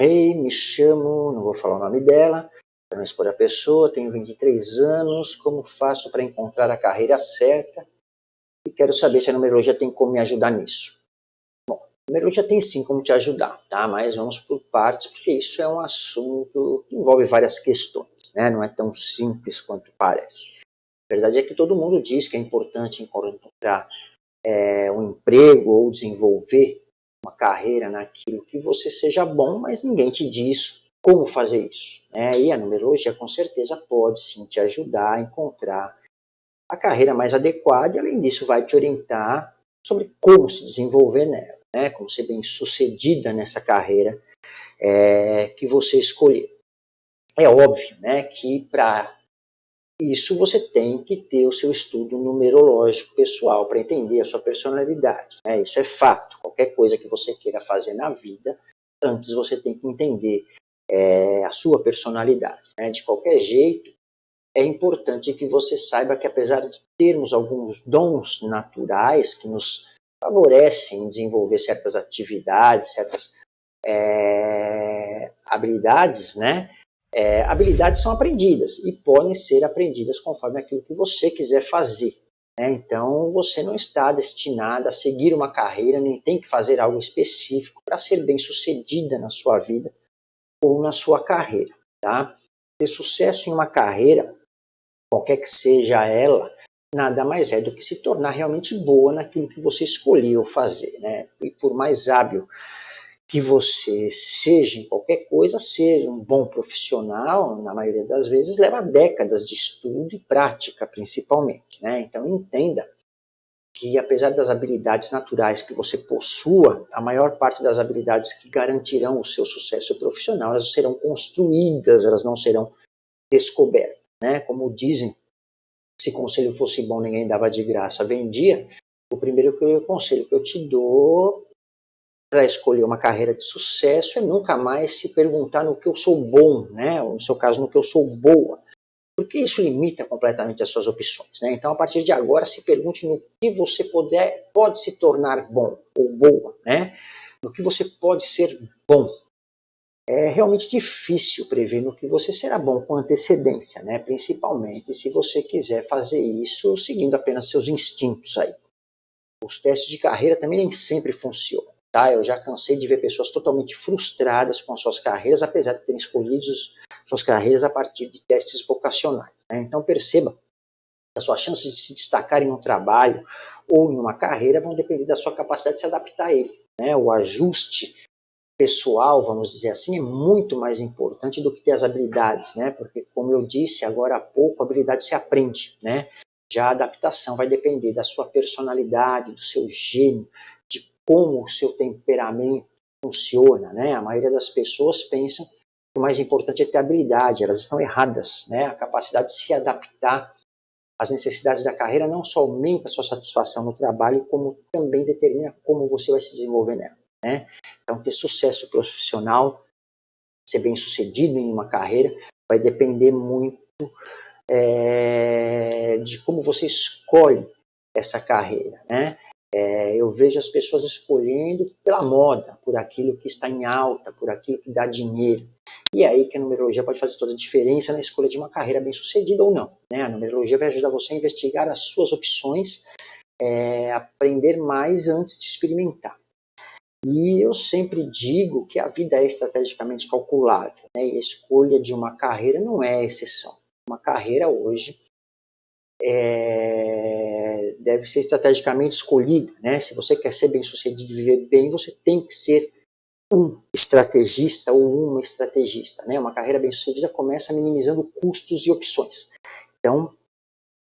Hey, me chamo, não vou falar o nome dela, para não expor a pessoa, tenho 23 anos, como faço para encontrar a carreira certa? E quero saber se a numerologia tem como me ajudar nisso. Bom, a numerologia tem sim como te ajudar, tá? Mas vamos por partes, porque isso é um assunto que envolve várias questões, né? Não é tão simples quanto parece. A verdade é que todo mundo diz que é importante encontrar é, um emprego ou desenvolver uma carreira naquilo que você seja bom, mas ninguém te diz como fazer isso. Né? E a numerologia com certeza pode sim te ajudar a encontrar a carreira mais adequada e além disso vai te orientar sobre como se desenvolver nela, né? como ser bem sucedida nessa carreira é, que você escolher. É óbvio né, que para isso você tem que ter o seu estudo numerológico pessoal para entender a sua personalidade. Né? Isso é fato. Qualquer coisa que você queira fazer na vida, antes você tem que entender é, a sua personalidade. Né? De qualquer jeito, é importante que você saiba que apesar de termos alguns dons naturais que nos favorecem em desenvolver certas atividades, certas é, habilidades, né? É, habilidades são aprendidas e podem ser aprendidas conforme aquilo que você quiser fazer. Né? Então, você não está destinada a seguir uma carreira, nem tem que fazer algo específico para ser bem sucedida na sua vida ou na sua carreira. Tá? Ter sucesso em uma carreira, qualquer que seja ela, nada mais é do que se tornar realmente boa naquilo que você escolheu fazer. Né? E por mais hábil que você seja em qualquer coisa, ser um bom profissional, na maioria das vezes, leva décadas de estudo e prática, principalmente. Né? Então, entenda que, apesar das habilidades naturais que você possua, a maior parte das habilidades que garantirão o seu sucesso profissional, elas serão construídas, elas não serão descobertas. Né? Como dizem, se conselho fosse bom, ninguém dava de graça, vendia. O primeiro conselho que eu te dou para escolher uma carreira de sucesso é nunca mais se perguntar no que eu sou bom, né? ou no seu caso, no que eu sou boa, porque isso limita completamente as suas opções. Né? Então, a partir de agora, se pergunte no que você puder, pode se tornar bom ou boa, né? no que você pode ser bom. É realmente difícil prever no que você será bom com antecedência, né? principalmente se você quiser fazer isso seguindo apenas seus instintos aí. Os testes de carreira também nem sempre funcionam. Tá? Eu já cansei de ver pessoas totalmente frustradas com as suas carreiras, apesar de terem escolhido suas carreiras a partir de testes vocacionais. Né? Então perceba que as suas chances de se destacar em um trabalho ou em uma carreira vão depender da sua capacidade de se adaptar a ele. Né? O ajuste pessoal, vamos dizer assim, é muito mais importante do que ter as habilidades, né? Porque, como eu disse agora há pouco, a habilidade se aprende, né? Já a adaptação vai depender da sua personalidade, do seu gênio, de como o seu temperamento funciona, né? A maioria das pessoas pensam que o mais importante é ter habilidade, elas estão erradas, né? A capacidade de se adaptar às necessidades da carreira não só aumenta a sua satisfação no trabalho, como também determina como você vai se desenvolver nela, né? Então, ter sucesso profissional, ser bem sucedido em uma carreira, vai depender muito é, de como você escolhe essa carreira, né? É, eu vejo as pessoas escolhendo pela moda, por aquilo que está em alta, por aquilo que dá dinheiro. E é aí que a numerologia pode fazer toda a diferença na escolha de uma carreira bem sucedida ou não. Né? A numerologia vai ajudar você a investigar as suas opções, é, aprender mais antes de experimentar. E eu sempre digo que a vida é estrategicamente calculável. Né? E a escolha de uma carreira não é exceção. Uma carreira hoje é, deve ser estrategicamente escolhida. Né? Se você quer ser bem sucedido e viver bem, você tem que ser um estrategista ou uma estrategista. Né? Uma carreira bem sucedida começa minimizando custos e opções. Então,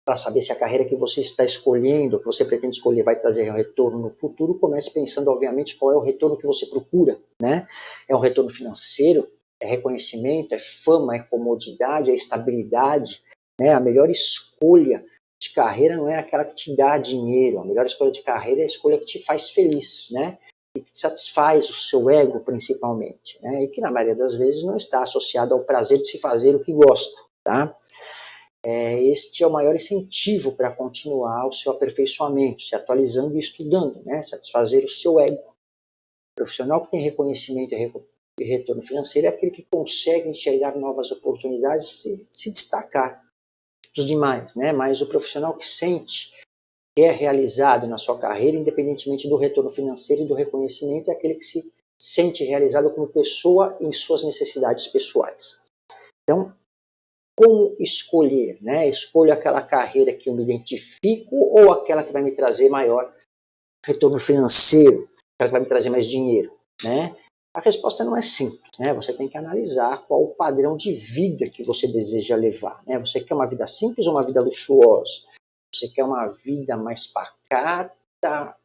para saber se a carreira que você está escolhendo, que você pretende escolher, vai trazer um retorno no futuro, comece pensando, obviamente, qual é o retorno que você procura. Né? É um retorno financeiro? É reconhecimento? É fama? É comodidade? É estabilidade? Né? A melhor escolha de carreira não é aquela que te dá dinheiro. A melhor escolha de carreira é a escolha que te faz feliz, né? E que satisfaz o seu ego, principalmente. Né? E que, na maioria das vezes, não está associada ao prazer de se fazer o que gosta, tá? É, este é o maior incentivo para continuar o seu aperfeiçoamento, se atualizando e estudando, né? Satisfazer o seu ego. O profissional que tem reconhecimento e retorno financeiro é aquele que consegue enxergar novas oportunidades e se destacar dos demais, né? Mas o profissional que sente que é realizado na sua carreira, independentemente do retorno financeiro e do reconhecimento, é aquele que se sente realizado como pessoa em suas necessidades pessoais. Então, como escolher? Né? Escolho aquela carreira que eu me identifico ou aquela que vai me trazer maior retorno financeiro, aquela que vai me trazer mais dinheiro? Né? A resposta não é simples. Né? Você tem que analisar qual o padrão de vida que você deseja levar. Né? Você quer uma vida simples ou uma vida luxuosa? Você quer uma vida mais pacata,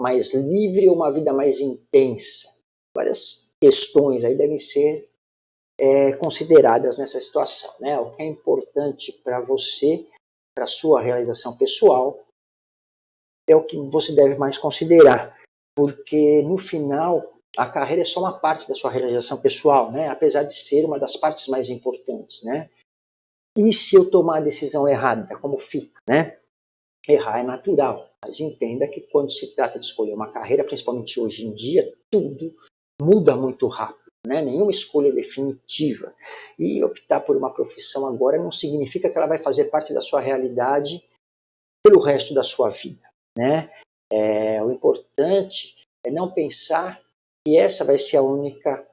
mais livre ou uma vida mais intensa? Várias questões aí devem ser é, consideradas nessa situação. Né? O que é importante para você, para sua realização pessoal, é o que você deve mais considerar, porque no final a carreira é só uma parte da sua realização pessoal, né? apesar de ser uma das partes mais importantes. Né? E se eu tomar a decisão errada, como fica? Né? Errar é natural, mas entenda que quando se trata de escolher uma carreira, principalmente hoje em dia, tudo muda muito rápido. Né? Nenhuma escolha definitiva. E optar por uma profissão agora não significa que ela vai fazer parte da sua realidade pelo resto da sua vida. Né? É, o importante é não pensar que essa vai ser a única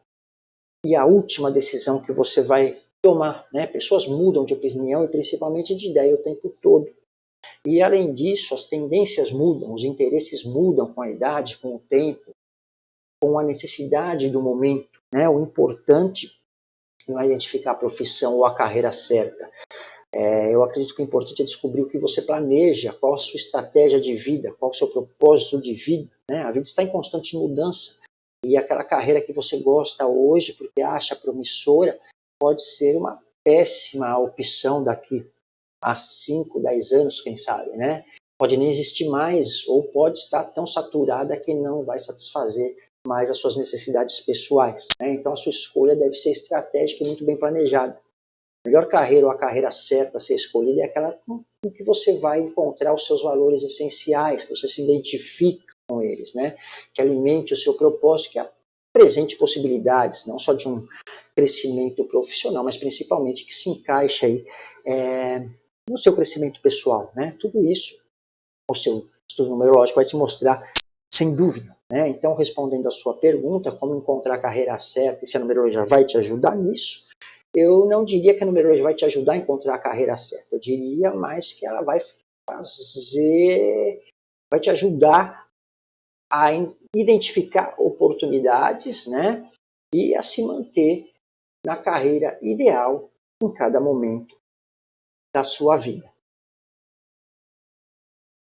e a última decisão que você vai tomar. Né? Pessoas mudam de opinião e principalmente de ideia o tempo todo. E além disso, as tendências mudam, os interesses mudam com a idade, com o tempo, com a necessidade do momento. Né? O importante não é identificar a profissão ou a carreira certa. É, eu acredito que o importante é descobrir o que você planeja, qual a sua estratégia de vida, qual o seu propósito de vida. Né? A vida está em constante mudança e aquela carreira que você gosta hoje, porque acha promissora, pode ser uma péssima opção daqui a 5, 10 anos, quem sabe, né? Pode nem existir mais, ou pode estar tão saturada que não vai satisfazer mais as suas necessidades pessoais. Né? Então a sua escolha deve ser estratégica e muito bem planejada. A melhor carreira ou a carreira certa a ser escolhida é aquela com que você vai encontrar os seus valores essenciais, que você se identifica com eles, né? que alimente o seu propósito, que apresente possibilidades, não só de um crescimento profissional, mas principalmente que se encaixe aí, é, no seu crescimento pessoal. Né? Tudo isso, o seu estudo numerológico vai te mostrar sem dúvida. Né? Então, respondendo a sua pergunta, como encontrar a carreira certa e se a numerologia vai te ajudar nisso, eu não diria que a numerologia vai te ajudar a encontrar a carreira certa. Eu diria mais que ela vai fazer, vai te ajudar a identificar oportunidades né? e a se manter na carreira ideal em cada momento da sua vida.